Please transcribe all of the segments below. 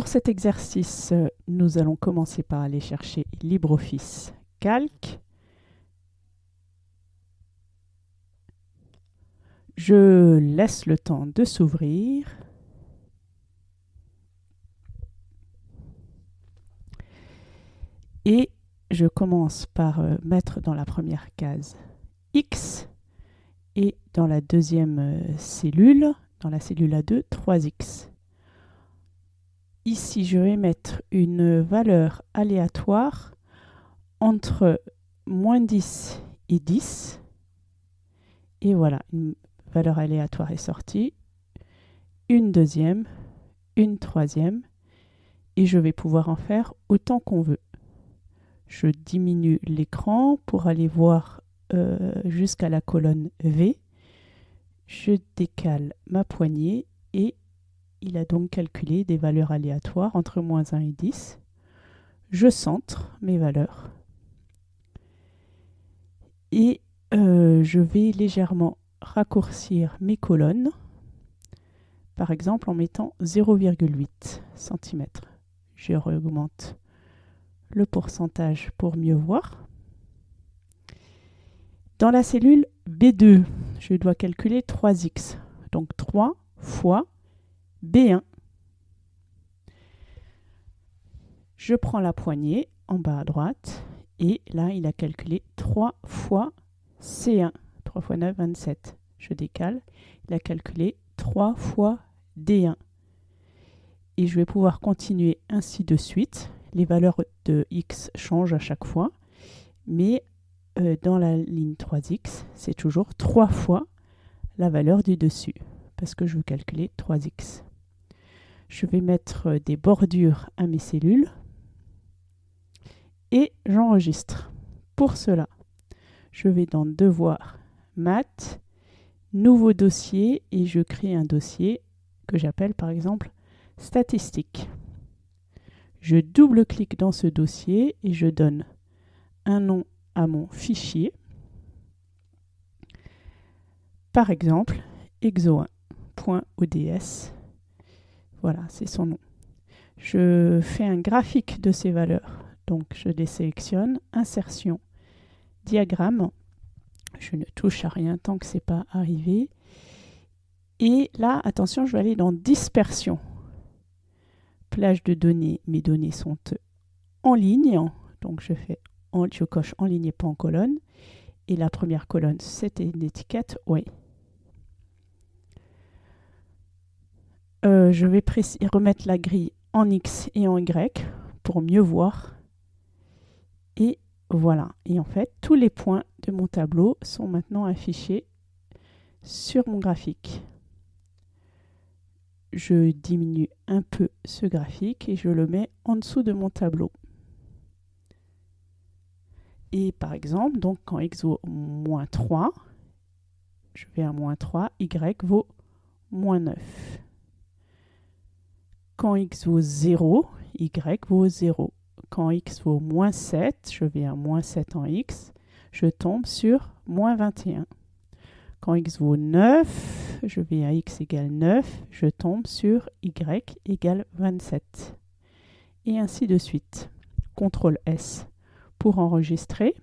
pour cet exercice, nous allons commencer par aller chercher LibreOffice Calc. Je laisse le temps de s'ouvrir. Et je commence par euh, mettre dans la première case X et dans la deuxième euh, cellule, dans la cellule A2, 3X. Ici, je vais mettre une valeur aléatoire entre moins 10 et 10. Et voilà, une valeur aléatoire est sortie. Une deuxième, une troisième. Et je vais pouvoir en faire autant qu'on veut. Je diminue l'écran pour aller voir euh, jusqu'à la colonne V. Je décale ma poignée et il a donc calculé des valeurs aléatoires entre moins 1 et 10. Je centre mes valeurs. Et euh, je vais légèrement raccourcir mes colonnes, par exemple en mettant 0,8 cm. Je augmente le pourcentage pour mieux voir. Dans la cellule B2, je dois calculer 3x, donc 3 fois B1. Je prends la poignée en bas à droite et là il a calculé 3 fois C1. 3 fois 9, 27. Je décale. Il a calculé 3 fois D1. Et je vais pouvoir continuer ainsi de suite. Les valeurs de x changent à chaque fois. Mais euh, dans la ligne 3x, c'est toujours 3 fois la valeur du dessus. Parce que je veux calculer 3x. Je vais mettre des bordures à mes cellules et j'enregistre. Pour cela, je vais dans Devoir, Maths, Nouveau dossier et je crée un dossier que j'appelle par exemple Statistiques. Je double-clique dans ce dossier et je donne un nom à mon fichier. Par exemple, exo1.ods voilà, c'est son nom. Je fais un graphique de ces valeurs. Donc, je les sélectionne. Insertion, diagramme. Je ne touche à rien tant que ce n'est pas arrivé. Et là, attention, je vais aller dans dispersion. Plage de données, mes données sont en ligne. Donc, je, fais je coche en ligne et pas en colonne. Et la première colonne, c'était une étiquette oui. Euh, je vais remettre la grille en X et en Y pour mieux voir. Et voilà. Et en fait, tous les points de mon tableau sont maintenant affichés sur mon graphique. Je diminue un peu ce graphique et je le mets en dessous de mon tableau. Et par exemple, donc quand x vaut moins 3, je vais à moins 3, y vaut moins 9. Quand x vaut 0, y vaut 0. Quand x vaut moins 7, je vais à moins 7 en x, je tombe sur moins 21. Quand x vaut 9, je vais à x égale 9, je tombe sur y égale 27. Et ainsi de suite. CTRL S pour enregistrer.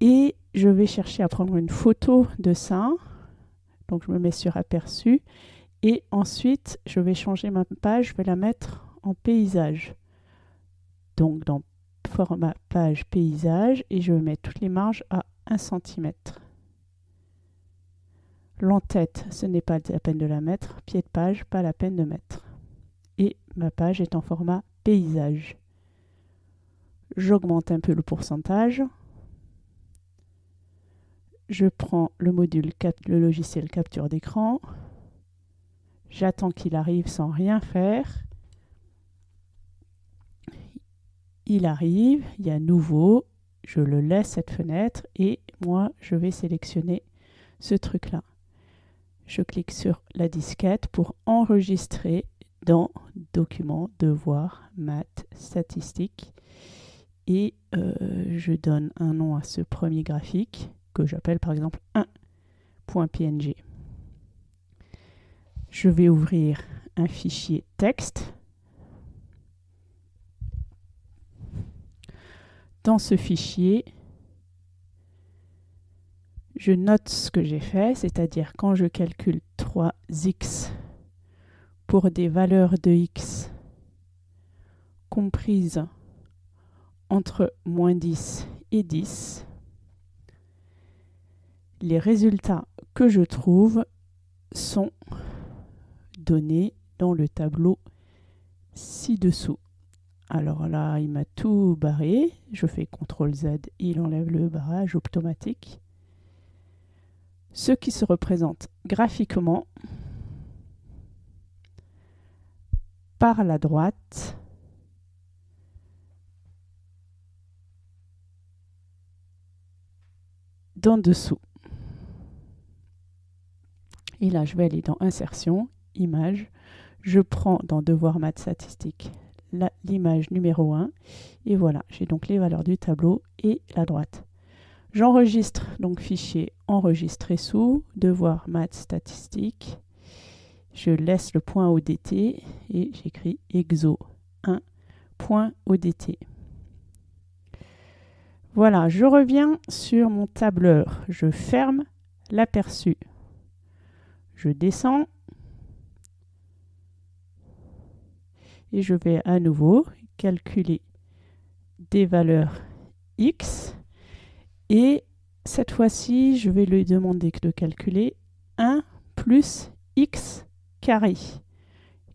Et je vais chercher à prendre une photo de ça. Donc je me mets sur aperçu et ensuite, je vais changer ma page, je vais la mettre en paysage. Donc dans format page paysage et je vais mettre toutes les marges à 1 cm. L'entête, ce n'est pas la peine de la mettre. Pied de page, pas la peine de mettre. Et ma page est en format paysage. J'augmente un peu le pourcentage. Je prends le module, le logiciel capture d'écran. J'attends qu'il arrive sans rien faire. Il arrive, il y a nouveau, je le laisse cette fenêtre et moi je vais sélectionner ce truc là. Je clique sur la disquette pour enregistrer dans document, devoir, maths, statistiques et euh, je donne un nom à ce premier graphique que j'appelle par exemple 1.png je vais ouvrir un fichier texte. Dans ce fichier, je note ce que j'ai fait, c'est-à-dire quand je calcule 3x pour des valeurs de x comprises entre moins 10 et 10, les résultats que je trouve sont donnés dans le tableau ci-dessous. Alors là, il m'a tout barré. Je fais CTRL Z, il enlève le barrage automatique. Ce qui se représente graphiquement par la droite d'en dessous. Et là, je vais aller dans Insertion, Image. Je prends dans Devoir maths statistique l'image numéro 1. Et voilà, j'ai donc les valeurs du tableau et la droite. J'enregistre donc fichier enregistré sous, devoir maths statistique. Je laisse le point ODT et j'écris exo 1.odt. Voilà, je reviens sur mon tableur. Je ferme l'aperçu. Je descends et je vais à nouveau calculer des valeurs x et cette fois-ci je vais lui demander de calculer 1 plus x carré.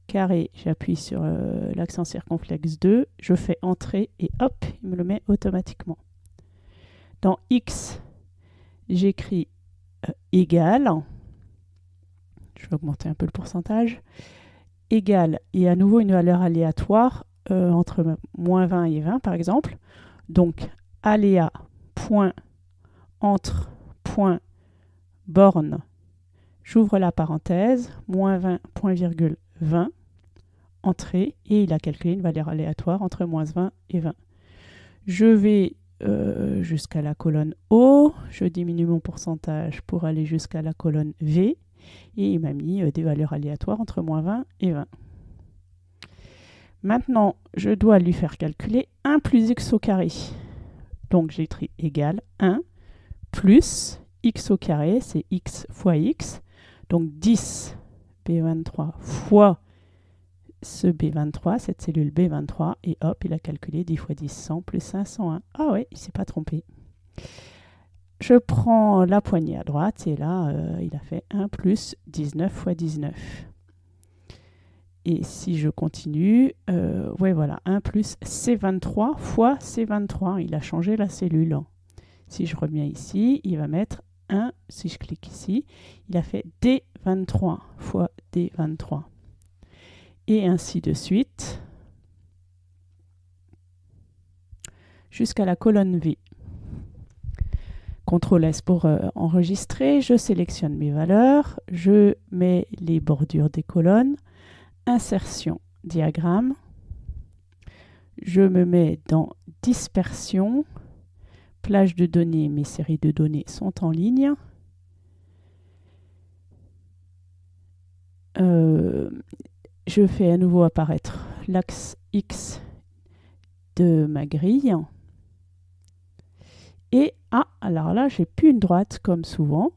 Carré, j'appuie sur euh, l'accent circonflexe 2, je fais entrer et hop, il me le met automatiquement. Dans x, j'écris euh, égal, je vais augmenter un peu le pourcentage, égal et à nouveau une valeur aléatoire euh, entre moins 20 et 20 par exemple. Donc aléa point entre point borne, j'ouvre la parenthèse, moins 20 point virgule 20, entrée, et il a calculé une valeur aléatoire entre moins 20 et 20. Je vais euh, jusqu'à la colonne O, je diminue mon pourcentage pour aller jusqu'à la colonne V, et il m'a mis euh, des valeurs aléatoires entre moins 20 et 20. Maintenant, je dois lui faire calculer 1 plus x au carré. Donc j'écris égal 1 plus x au carré, c'est x fois x. Donc 10 B23 fois ce B23, cette cellule B23, et hop, il a calculé 10 fois 10, 100 plus 501. Ah ouais, il ne s'est pas trompé. Je prends la poignée à droite et là, euh, il a fait 1 plus 19 fois 19. Et si je continue, euh, ouais voilà, 1 plus C23 fois C23. Il a changé la cellule. Si je reviens ici, il va mettre 1, si je clique ici, il a fait D23 fois D23. Et ainsi de suite, jusqu'à la colonne V. CTRL S pour euh, enregistrer, je sélectionne mes valeurs, je mets les bordures des colonnes, insertion, diagramme, je me mets dans dispersion, plage de données, mes séries de données sont en ligne. Euh, je fais à nouveau apparaître l'axe X de ma grille. Et, ah, alors là, j'ai plus une droite comme souvent.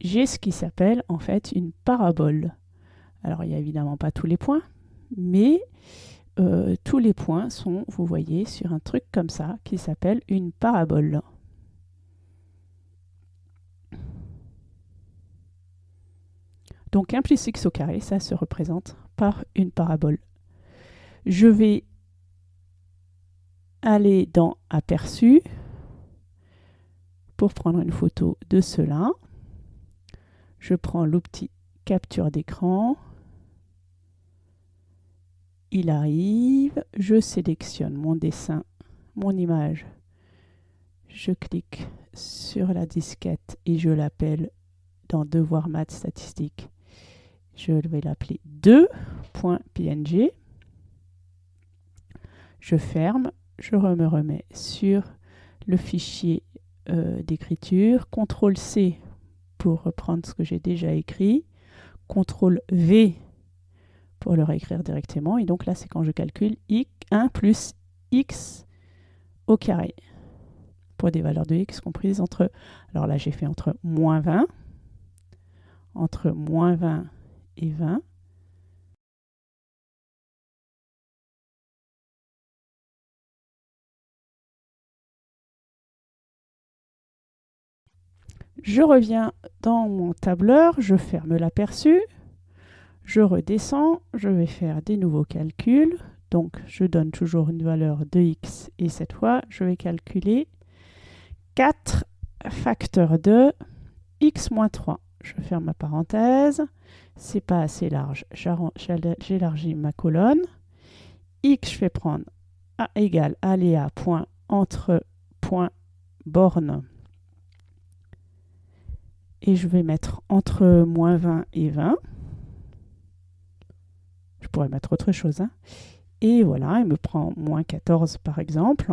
J'ai ce qui s'appelle en fait une parabole. Alors, il n'y a évidemment pas tous les points, mais euh, tous les points sont, vous voyez, sur un truc comme ça qui s'appelle une parabole. Donc 1 plus x au carré, ça se représente par une parabole. Je vais aller dans Aperçu pour prendre une photo de cela. Je prends l'outil capture d'écran. Il arrive, je sélectionne mon dessin, mon image. Je clique sur la disquette et je l'appelle dans Devoir maths statistique. Je vais l'appeler 2.png. Je ferme je me remets sur le fichier euh, d'écriture, CTRL C pour reprendre ce que j'ai déjà écrit, CTRL V pour le réécrire directement. Et donc là, c'est quand je calcule 1 plus x au carré. Pour des valeurs de x comprises entre, alors là j'ai fait entre moins 20, entre moins 20 et 20, Je reviens dans mon tableur, je ferme l'aperçu, je redescends, je vais faire des nouveaux calculs. Donc, je donne toujours une valeur de x et cette fois, je vais calculer 4 facteurs de x moins 3. Je ferme ma parenthèse. C'est pas assez large. J'élargis ma colonne. x, je vais prendre a égale aléa point entre point borne et je vais mettre entre moins 20 et 20. Je pourrais mettre autre chose. Hein. Et voilà, il me prend moins 14 par exemple.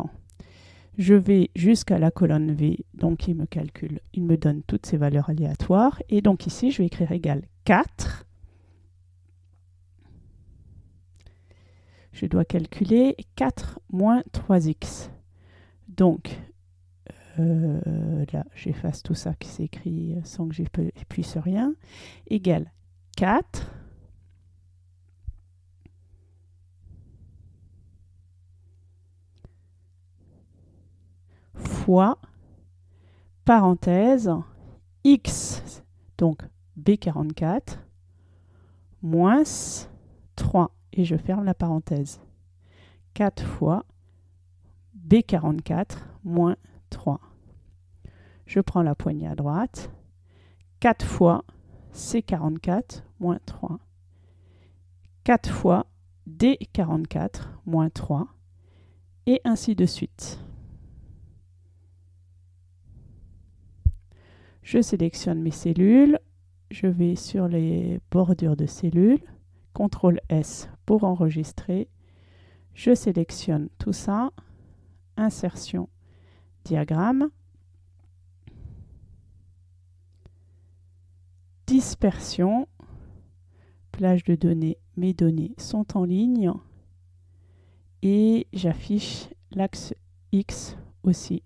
Je vais jusqu'à la colonne V, donc il me calcule, il me donne toutes ces valeurs aléatoires. Et donc ici, je vais écrire égal 4. Je dois calculer 4 moins 3x. Donc, euh, là, j'efface tout ça qui s'écrit sans que j'appuie sur rien, égale 4 fois parenthèse x, donc B44, moins 3, et je ferme la parenthèse. 4 fois B44 moins 3. Je prends la poignée à droite. 4 fois C44 moins 3. 4 fois D44 moins 3. Et ainsi de suite. Je sélectionne mes cellules. Je vais sur les bordures de cellules. CTRL S pour enregistrer. Je sélectionne tout ça. Insertion diagramme. Dispersion. Plage de données. Mes données sont en ligne. Et j'affiche l'axe X aussi.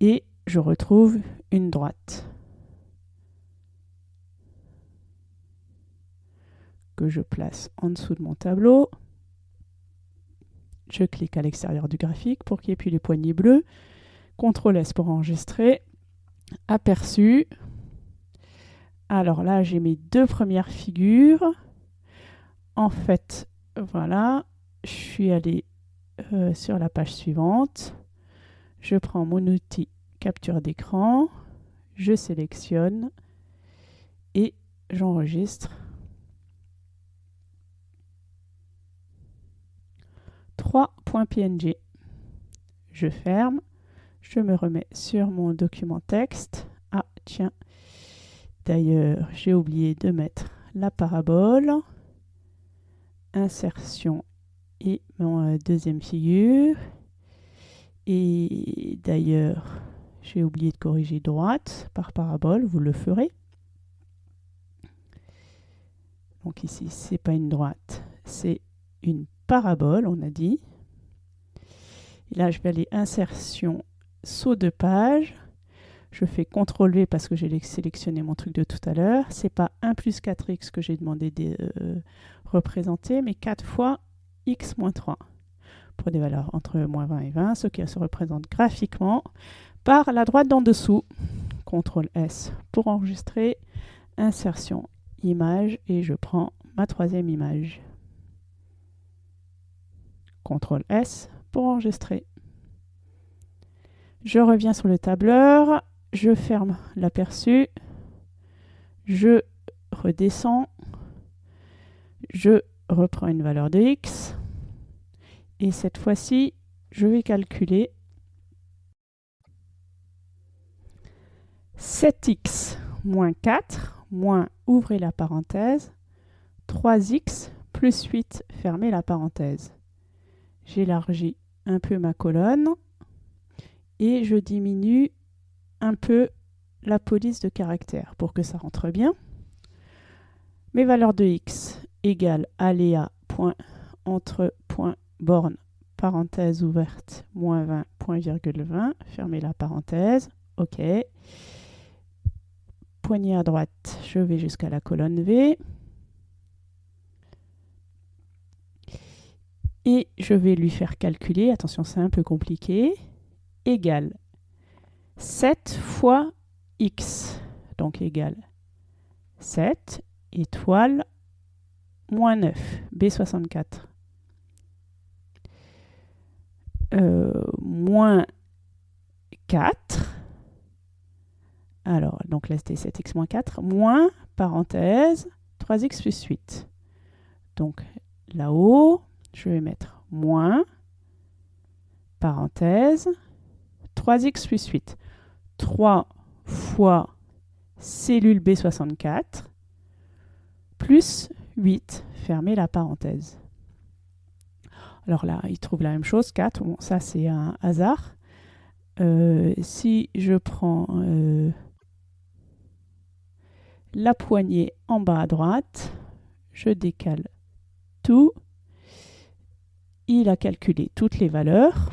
Et je retrouve une droite. que je place en dessous de mon tableau. Je clique à l'extérieur du graphique pour qu'il y ait puis les poignées bleues. CTRL S pour enregistrer. Aperçu. Alors là, j'ai mes deux premières figures. En fait, voilà, je suis allé euh, sur la page suivante. Je prends mon outil capture d'écran. Je sélectionne et j'enregistre 3.png. Je ferme. Je me remets sur mon document texte. Ah, tiens. D'ailleurs, j'ai oublié de mettre la parabole. Insertion et mon euh, deuxième figure. Et d'ailleurs, j'ai oublié de corriger droite par parabole. Vous le ferez. Donc ici, c'est pas une droite, c'est une parabole, on a dit. Et là, je vais aller insertion, saut de page. Je fais CTRL V parce que j'ai sélectionné mon truc de tout à l'heure. C'est pas 1 plus 4x que j'ai demandé de euh, représenter, mais 4 fois x moins 3 pour des valeurs entre moins 20 et 20, ce qui se représente graphiquement par la droite d'en dessous. CTRL S pour enregistrer, insertion, image, et je prends ma troisième image. CTRL S pour enregistrer. Je reviens sur le tableur, je ferme l'aperçu, je redescends, je reprends une valeur de x, et cette fois-ci, je vais calculer 7x moins 4, moins, ouvrez la parenthèse, 3x plus 8, fermez la parenthèse j'élargis un peu ma colonne et je diminue un peu la police de caractère pour que ça rentre bien. Mes valeurs de x égale aléa point entre point borne parenthèse ouverte moins 20 point virgule 20 fermez la parenthèse. Ok. Poignée à droite je vais jusqu'à la colonne V et je vais lui faire calculer, attention c'est un peu compliqué, égale 7 fois x, donc égale 7 étoile moins 9, B64. Euh, moins 4, alors donc là c'était 7x moins 4, moins, parenthèse, 3x plus 8. Donc là-haut, je vais mettre moins, parenthèse, 3x plus 8. 3 fois cellule B64 plus 8, fermez la parenthèse. Alors là, il trouve la même chose, 4. Bon, ça, c'est un hasard. Euh, si je prends euh, la poignée en bas à droite, je décale tout il a calculé toutes les valeurs.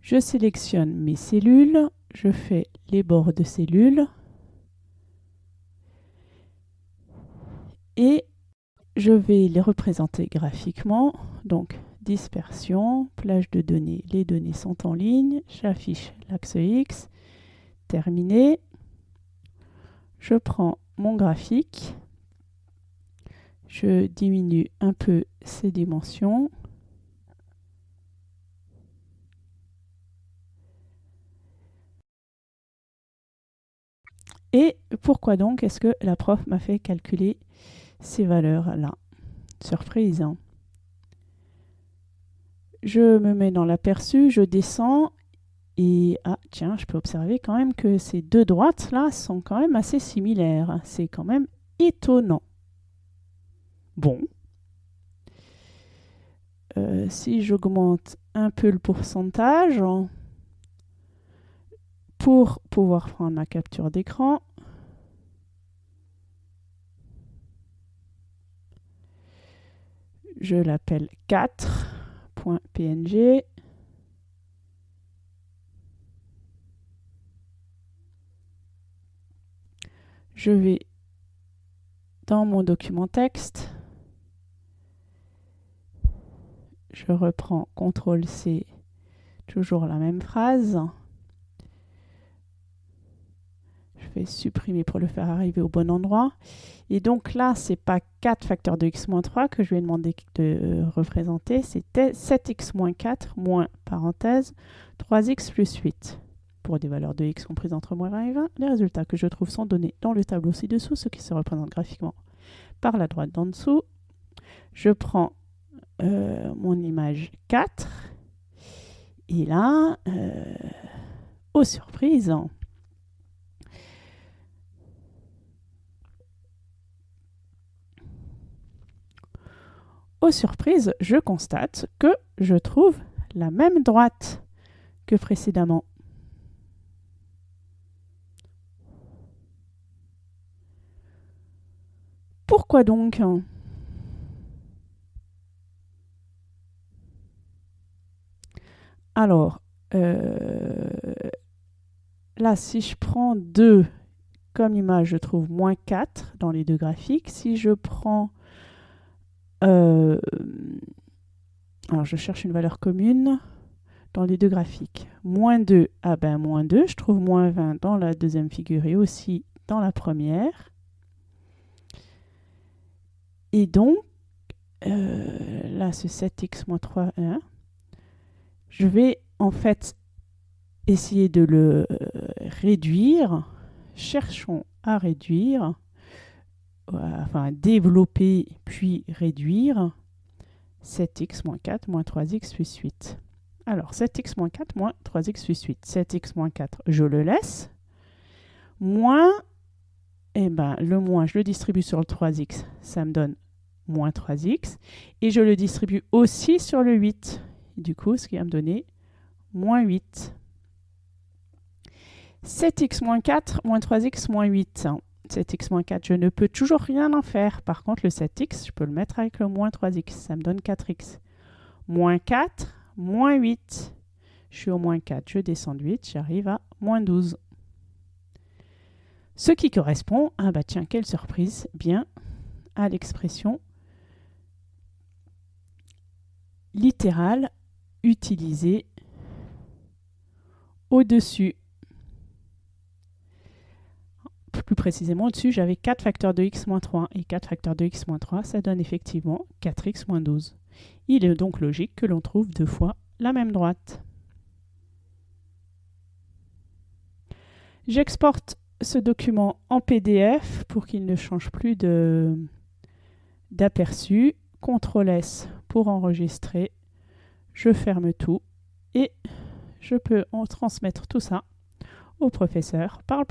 Je sélectionne mes cellules, je fais les bords de cellules et je vais les représenter graphiquement. Donc dispersion, plage de données, les données sont en ligne, j'affiche l'axe X, terminé. Je prends mon graphique je diminue un peu ces dimensions. Et pourquoi donc est-ce que la prof m'a fait calculer ces valeurs-là? Surprise. Hein. je me mets dans l'aperçu, je descends et ah tiens, je peux observer quand même que ces deux droites-là sont quand même assez similaires. C'est quand même étonnant. Bon. Euh, si j'augmente un peu le pourcentage, pour pouvoir prendre ma capture d'écran, je l'appelle 4.png. Je vais dans mon document texte, je reprends CTRL-C, toujours la même phrase. Je vais supprimer pour le faire arriver au bon endroit. Et donc là, ce n'est pas 4 facteurs de x 3 que je vais demander de euh, représenter, c'était 7x 4 moins, parenthèse, 3x plus 8. Pour des valeurs de x comprises entre moins 20 et 20, les résultats que je trouve sont donnés dans le tableau ci-dessous, ce qui se représente graphiquement par la droite d'en dessous. Je prends euh, mon image 4. Et là, euh, aux surprises, aux surprises, je constate que je trouve la même droite que précédemment. Pourquoi donc? Alors, euh, là, si je prends 2 comme image, je trouve moins 4 dans les deux graphiques. Si je prends... Euh, alors, je cherche une valeur commune dans les deux graphiques. Moins 2, ah ben moins 2, je trouve moins 20 dans la deuxième figure et aussi dans la première. Et donc, euh, là, c'est 7x moins 3, 1 je vais en fait essayer de le euh, réduire. Cherchons à réduire, euh, enfin développer puis réduire 7x moins 4 moins 3x plus 8. Alors 7x moins 4 moins 3x plus 8. 7x moins 4, je le laisse. Moins, eh ben, le moins, je le distribue sur le 3x, ça me donne moins 3x. Et je le distribue aussi sur le 8 du coup, ce qui va me donner moins 8. 7x moins 4 moins 3x moins 8. 7x moins 4, je ne peux toujours rien en faire. Par contre, le 7x, je peux le mettre avec le moins 3x. Ça me donne 4x. Moins 4, moins 8. Je suis au moins 4, je descends de 8, j'arrive à moins 12. Ce qui correspond, ah bah tiens, quelle surprise, bien à l'expression littérale utilisée au-dessus. Plus précisément, au-dessus, j'avais 4 facteurs de x moins 3. Et 4 facteurs de x moins 3, ça donne effectivement 4x moins 12. Il est donc logique que l'on trouve deux fois la même droite. J'exporte ce document en PDF pour qu'il ne change plus d'aperçu. CTRL S pour enregistrer. Je ferme tout et je peux en transmettre tout ça au professeur par le